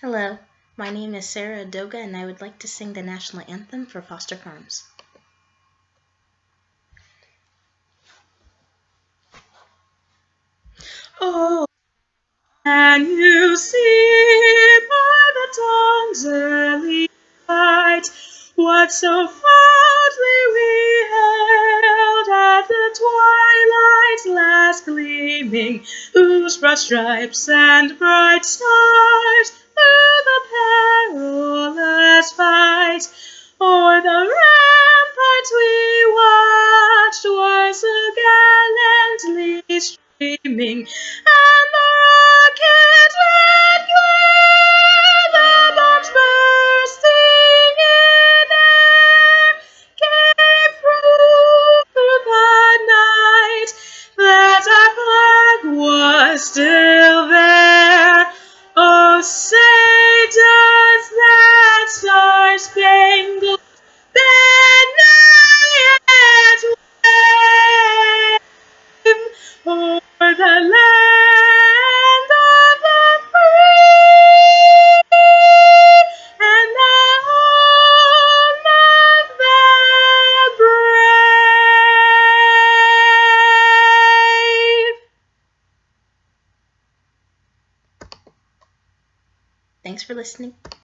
Hello, my name is Sarah Adoga and I would like to sing the national anthem for Foster Farms. Oh, can you see by the dawn's early light what so fondly we hailed at the twilight's last gleaming, whose broad stripes and bright stars perilous fight o'er the ramparts we watched was gallantly streaming, and the rocket red glare, the bombs bursting in air, came through the night that our flag was still there. The land of the free and the home of the brave? Thanks for listening.